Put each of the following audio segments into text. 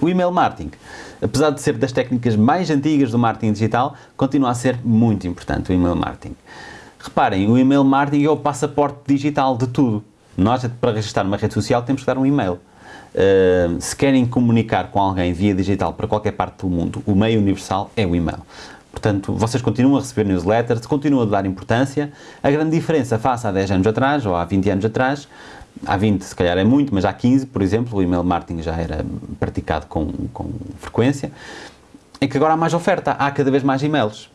O email marketing, apesar de ser das técnicas mais antigas do marketing digital, continua a ser muito importante o email marketing. Reparem, o email marketing é o passaporte digital de tudo. Nós, para registrar uma rede social, temos que dar um e-mail. Uh, se querem comunicar com alguém via digital para qualquer parte do mundo, o meio universal é o e-mail. Portanto, vocês continuam a receber newsletters, continuam a dar importância. A grande diferença face há 10 anos atrás, ou há 20 anos atrás, há 20 se calhar é muito, mas há 15, por exemplo, o email marketing já era praticado com, com frequência, é que agora há mais oferta, há cada vez mais e-mails.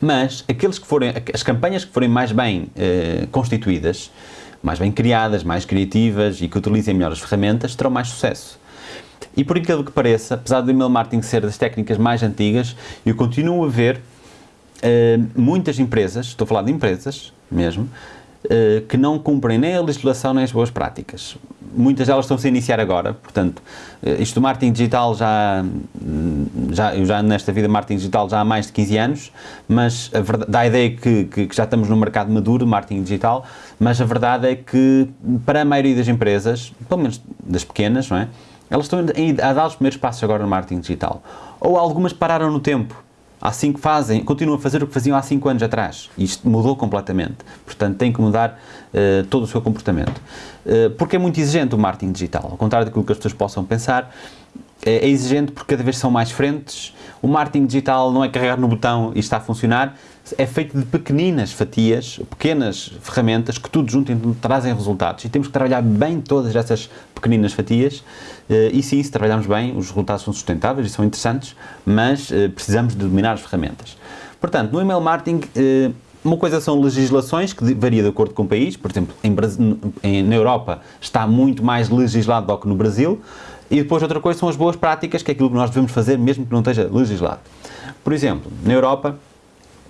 Mas aqueles que forem, as campanhas que forem mais bem eh, constituídas, mais bem criadas, mais criativas e que utilizem melhor as ferramentas, terão mais sucesso. E por aquilo que pareça, apesar do email marketing ser das técnicas mais antigas, eu continuo a ver uh, muitas empresas, estou a falar de empresas mesmo, uh, que não cumprem nem a legislação nem as boas práticas. Muitas delas estão-se a iniciar agora, portanto, uh, isto do marketing digital já, já, eu já nesta vida marketing digital já há mais de 15 anos, mas a verdade, dá a ideia que, que, que já estamos no mercado maduro de marketing digital, mas a verdade é que para a maioria das empresas, pelo menos das pequenas, não é? Elas estão a dar os primeiros passos agora no marketing digital. Ou algumas pararam no tempo. Há cinco fazem, continuam a fazer o que faziam há 5 anos atrás. Isto mudou completamente. Portanto, tem que mudar uh, todo o seu comportamento. Uh, porque é muito exigente o marketing digital. Ao contrário daquilo que as pessoas possam pensar, é, é exigente porque cada vez são mais frentes. O marketing digital não é carregar no botão e está a funcionar é feito de pequeninas fatias, pequenas ferramentas que tudo junto trazem resultados e temos que trabalhar bem todas essas pequeninas fatias eh, e sim, se trabalharmos bem, os resultados são sustentáveis e são interessantes, mas eh, precisamos de dominar as ferramentas. Portanto, no email marketing, eh, uma coisa são legislações, que varia de acordo com o país, por exemplo, em, na Europa está muito mais legislado do que no Brasil, e depois outra coisa são as boas práticas, que é aquilo que nós devemos fazer mesmo que não esteja legislado. Por exemplo, na Europa,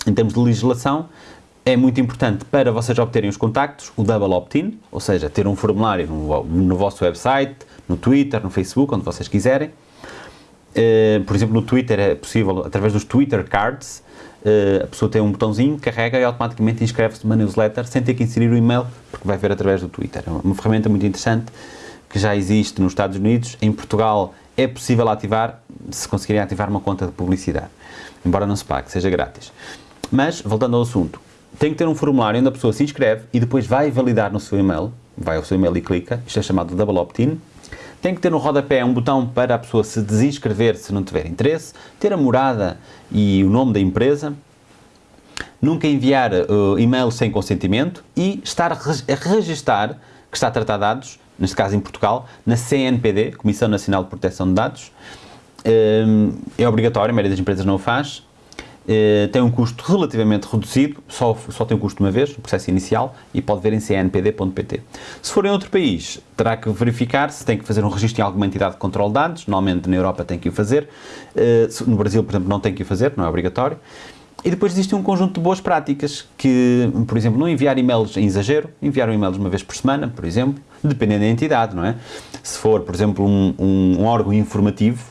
em termos de legislação, é muito importante para vocês obterem os contactos o double opt-in, ou seja, ter um formulário no, no, vosso website, no Twitter, no Facebook, onde vocês quiserem. Uh, por exemplo, no Twitter é possível, através dos Twitter Cards, uh, a pessoa tem um botãozinho, carrega e automaticamente inscreve-se numa newsletter sem ter que inserir o e-mail, porque vai ver através do Twitter. É uma ferramenta muito interessante que já existe nos Estados Unidos. Em Portugal é possível ativar, se conseguirem ativar uma conta de publicidade, embora não se pague, seja grátis. Mas, voltando ao assunto, tem que ter um formulário onde a pessoa se inscreve e depois vai validar no seu e-mail, vai ao seu e-mail e clica, isto é chamado double opt-in. Tem que ter no rodapé um botão para a pessoa se desinscrever se não tiver interesse, ter a morada e o nome da empresa, nunca enviar uh, e-mail sem consentimento e estar a registar que está a tratar dados, neste caso em Portugal, na CNPD, Comissão Nacional de Proteção de Dados. Um, é obrigatório, a maioria das empresas não o faz, eh, tem um custo relativamente reduzido, só, só tem um custo uma vez, o processo inicial, e pode ver em cnpd.pt. Se for em outro país, terá que verificar se tem que fazer um registro em alguma entidade de controle de dados, normalmente na Europa tem que o fazer, eh, no Brasil, por exemplo, não tem que o fazer, não é obrigatório. E depois existe um conjunto de boas práticas, que, por exemplo, não enviar e-mails em exagero, enviar um e-mails uma vez por semana, por exemplo, dependendo da entidade, não é? Se for, por exemplo, um, um, um órgão informativo,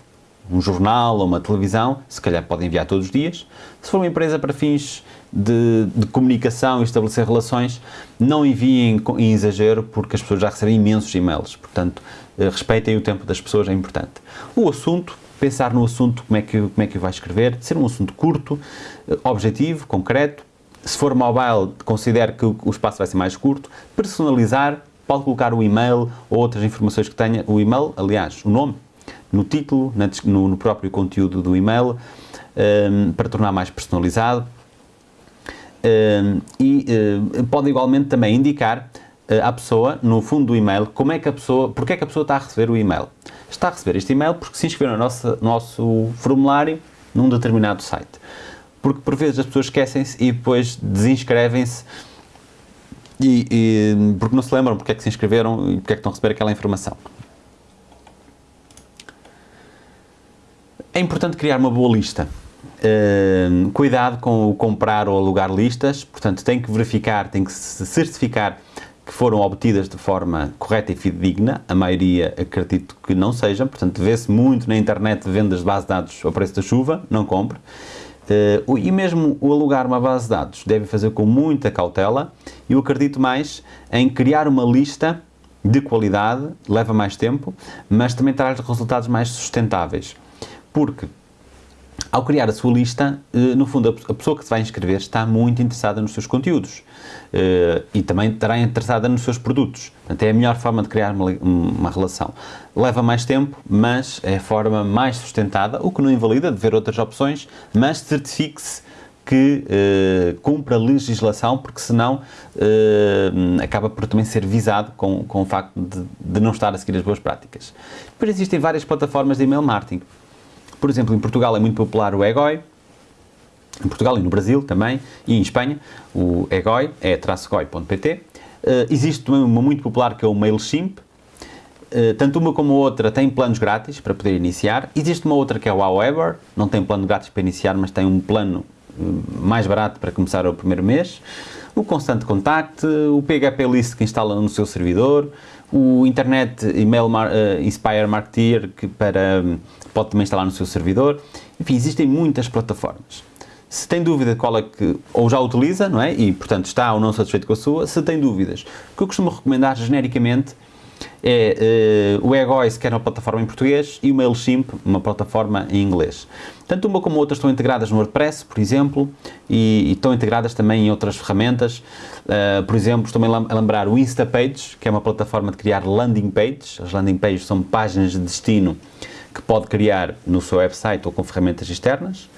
um jornal ou uma televisão, se calhar podem enviar todos os dias. Se for uma empresa para fins de, de comunicação e estabelecer relações, não enviem em exagero, porque as pessoas já recebem imensos e-mails. Portanto, eh, respeitem o tempo das pessoas, é importante. O assunto, pensar no assunto, como é que, como é que vai escrever, ser um assunto curto, eh, objetivo, concreto. Se for mobile, considere que o espaço vai ser mais curto. Personalizar, pode colocar o e-mail ou outras informações que tenha. O e-mail, aliás, o nome, no título, no, no próprio conteúdo do e-mail, um, ehm, para tornar mais personalizado. Um, ehm, e uh, pode igualmente também indicar uh, à pessoa, no fundo do e-mail, como é que a pessoa, porque é que a pessoa está a receber o e-mail. Está a receber este e-mail porque se inscreveu no nosso, nosso formulário num determinado site. Porque por vezes as pessoas esquecem-se e depois desinscrevem-se e, e, porque não se lembram porque é que se inscreveram e porque é que estão a receber aquela informação. É importante criar uma boa lista. Uh, cuidado com o comprar ou alugar listas, portanto tem que verificar, tem que certificar que foram obtidas de forma correta e fidedigna, a maioria acredito que não sejam, portanto vê-se muito na internet vendas de base de dados ao preço da chuva, não compre. Uh, e mesmo o alugar uma base de dados deve fazer com muita cautela, eu acredito mais em criar uma lista de qualidade, leva mais tempo, mas também traz resultados mais sustentáveis. Porque ao criar a sua lista, eh, no fundo, a pessoa que se vai inscrever está muito interessada nos seus conteúdos eh, e também estará interessada nos seus produtos. Portanto, é a melhor forma de criar uma, relação. Leva mais tempo, mas é a forma mais sustentada, o que não invalida de ver outras opções, mas certifique-se que uh, cumpra a legislação, porque senão acaba por também ser visado com, com o facto de, de, não estar a seguir as boas práticas. Depois existem várias plataformas de email marketing. Por exemplo, em Portugal é muito popular o Egoi, em Portugal e no Brasil também, e em Espanha, o Egoi é traçogoi.pt. Uh, eh, existe também uma muito popular que é o MailChimp, Uh, tanto uma como a outra têm planos grátis para poder iniciar. Existe uma outra que é o However, não tem plano grátis para iniciar, mas tem um plano mais barato para começar o primeiro mês, o Constant Contact, o PHP List que instala no seu servidor, o Internet Email Mar uh, Inspire Marketeer que para, pode também instalar no seu servidor. Enfim, existem muitas plataformas. Se tem dúvida qual é que, ou já utiliza, não é? E, portanto, está ou não satisfeito com a sua, se tem dúvidas, o que eu costumo recomendar genericamente é uh, o eGois, que é uma plataforma em português, e o MailChimp, uma plataforma em inglês. Tanto uma como outra estão integradas no WordPress, por exemplo, e, e estão integradas também em outras ferramentas. Uh, por exemplo, estou a lembrar o Instapage, que é uma plataforma de criar landing pages. As landing pages são páginas de destino que pode criar no seu website ou com ferramentas externas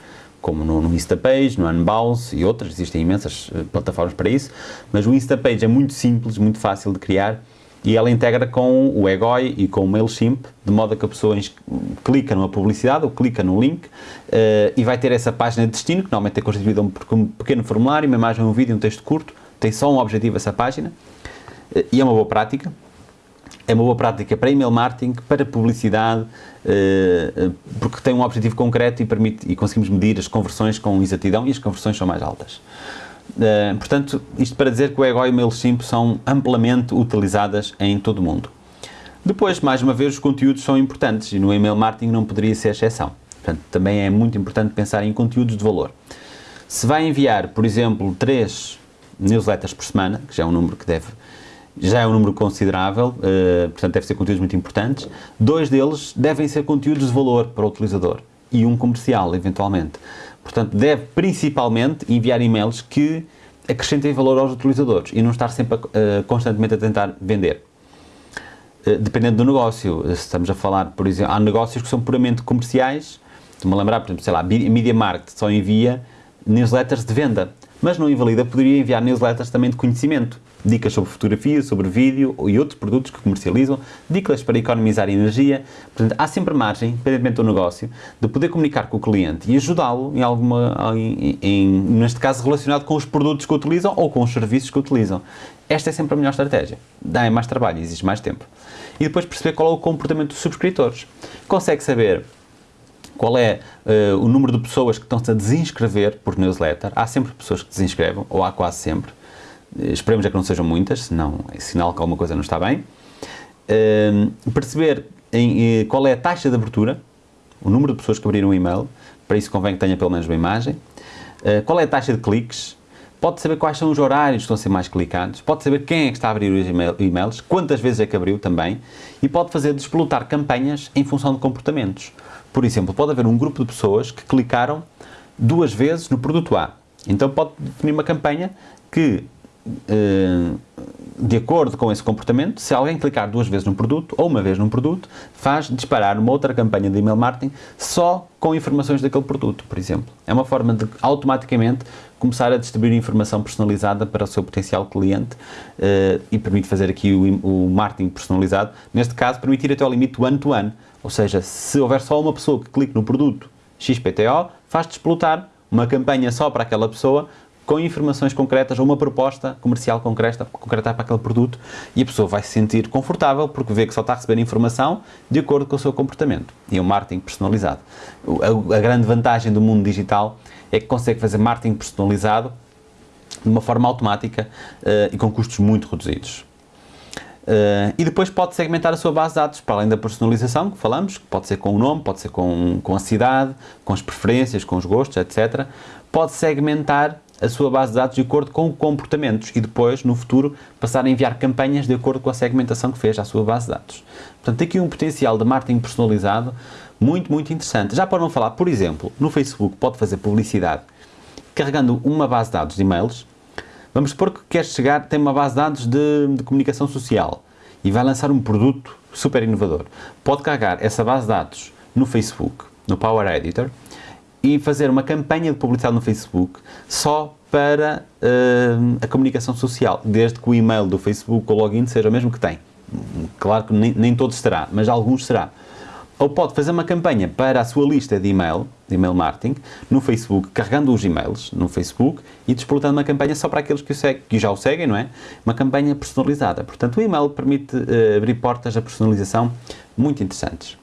como no, no Instapage, no Unbounce e outras, existem imensas uh, plataformas para isso, mas o Instapage é muito simples, muito fácil de criar e ela integra com o Egoi e com o MailChimp, de modo que a pessoa clica numa publicidade ou clica no link uh, e vai ter essa página de destino, que normalmente é constituída por um pequeno formulário, uma imagem, um vídeo, um texto curto, tem só um objetivo essa página uh, e é uma boa prática. É uma boa prática para email marketing, para publicidade, uh, porque tem um objetivo concreto e, permite, e conseguimos medir as conversões com exatidão e as conversões são mais altas. Uh, portanto, isto para dizer que o Ego e o MailChimp são amplamente utilizadas em todo o mundo. Depois, mais uma vez, os conteúdos são importantes e no email marketing não poderia ser exceção. Portanto, também é muito importante pensar em conteúdos de valor. Se vai enviar, por exemplo, três newsletters por semana, que já é um número que deve já é um número considerável, uh, portanto deve ser conteúdos muito importantes. Dois deles devem ser conteúdos de valor para o utilizador e um comercial, eventualmente. Portanto, deve principalmente enviar e-mails que acrescentem valor aos utilizadores e não estar sempre a, uh, constantemente a tentar vender. Uh, dependendo do negócio, se estamos a falar, por exemplo, há negócios que são puramente comerciais, estou-me a lembrar, por exemplo, sei lá, Media Market só envia newsletters de venda, mas não invalida, poderia enviar newsletters também de conhecimento dicas sobre fotografia, sobre vídeo e outros produtos que comercializam, dicas para economizar energia. Portanto, há sempre margem, independentemente do negócio, de poder comunicar com o cliente e ajudá-lo em alguma, em, em, neste caso relacionado com os produtos que utilizam ou com os serviços que utilizam. Esta é sempre a melhor estratégia. Dá mais trabalho, exige mais tempo. E depois perceber qual é o comportamento dos subscritores. Consegue saber qual é uh, o número de pessoas que estão-se a desinscrever por newsletter. Há sempre pessoas que desinscrevam, ou há quase sempre. Esperemos é que não sejam muitas, senão é sinal que alguma coisa não está bem. Uh, perceber em, qual é a taxa de abertura, o número de pessoas que abriram o e-mail, para isso convém que tenha pelo menos uma imagem. Uh, qual é a taxa de cliques, pode saber quais são os horários que estão a ser mais clicados, pode saber quem é que está a abrir os e-mails, quantas vezes é que abriu também, e pode fazer desplotar campanhas em função de comportamentos. Por exemplo, pode haver um grupo de pessoas que clicaram duas vezes no produto A. Então pode definir uma campanha que eh, de acordo com esse comportamento, se alguém clicar duas vezes num produto ou uma vez num produto, faz disparar uma outra campanha de email marketing só com informações daquele produto, por exemplo. É uma forma de automaticamente começar a distribuir informação personalizada para o seu potencial cliente uh, e permite fazer aqui o, o, marketing personalizado. Neste caso, permitir até ao limite one-to-one. -one. Ou seja, se houver só uma pessoa que clique no produto XPTO, faz desplotar uma campanha só para aquela pessoa com informações concretas ou uma proposta comercial concreta, concreta para aquele produto e a pessoa vai se sentir confortável porque vê que só está a receber informação de acordo com o seu comportamento. E é um marketing personalizado. A, a grande vantagem do mundo digital é que consegue fazer marketing personalizado de uma forma automática uh, e com custos muito reduzidos. Uh, e depois pode segmentar a sua base de dados, para além da personalização que falamos, que pode ser com o nome, pode ser com, com a cidade, com as preferências, com os gostos, etc. Pode segmentar a sua base de dados de acordo com comportamentos e depois, no futuro, passar a enviar campanhas de acordo com a segmentação que fez à sua base de dados. Portanto, aqui um potencial de marketing personalizado muito, muito interessante. Já para não falar, por exemplo, no Facebook pode fazer publicidade carregando uma base de dados de e-mails. Vamos supor que quer chegar, tem uma base de dados de, de comunicação social e vai lançar um produto super inovador. Pode carregar essa base de dados no Facebook, no Power Editor, e fazer uma campanha de publicidade no Facebook só para uh, a comunicação social, desde que o e-mail do Facebook, o login, seja o mesmo que tem. Claro que nem, nem todos será, mas alguns será. Ou pode fazer uma campanha para a sua lista de e-mail, de e-mail marketing, no Facebook, carregando os e-mails no Facebook e desplotando uma campanha só para aqueles que, o segue, que já o seguem, não é? Uma campanha personalizada. Portanto, o e-mail permite uh, abrir portas a personalização muito interessantes.